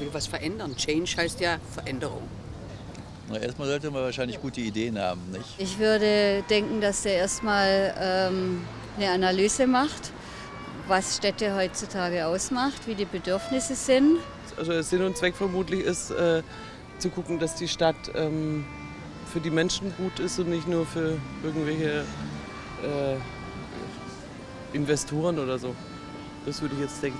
etwas verändern. Change heißt ja Veränderung. Na, erstmal sollte man wahrscheinlich gute Ideen haben, nicht? Ich würde denken, dass der erstmal ähm, eine Analyse macht, was Städte heutzutage ausmacht, wie die Bedürfnisse sind. Also Sinn und Zweck vermutlich ist, äh, zu gucken, dass die Stadt ähm, für die Menschen gut ist und nicht nur für irgendwelche äh, Investoren oder so. Das würde ich jetzt denken.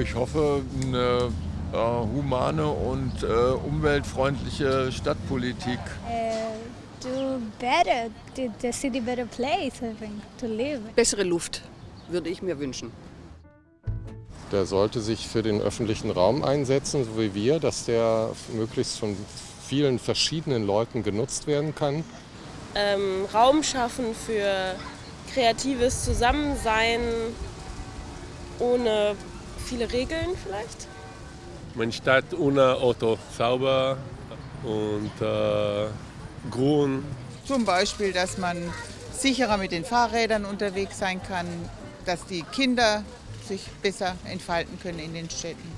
Ich hoffe, eine äh, humane und äh, umweltfreundliche Stadtpolitik. Uh, do better, the city better place, I think, to live. Bessere Luft würde ich mir wünschen. Der sollte sich für den öffentlichen Raum einsetzen, so wie wir, dass der möglichst von vielen verschiedenen Leuten genutzt werden kann. Ähm, Raum schaffen für kreatives Zusammensein ohne viele Regeln vielleicht. Meine Stadt ohne Auto sauber und äh, grün. Zum Beispiel, dass man sicherer mit den Fahrrädern unterwegs sein kann, dass die Kinder sich besser entfalten können in den Städten.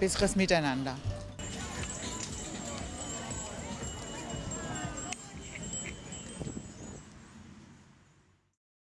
Besseres Miteinander.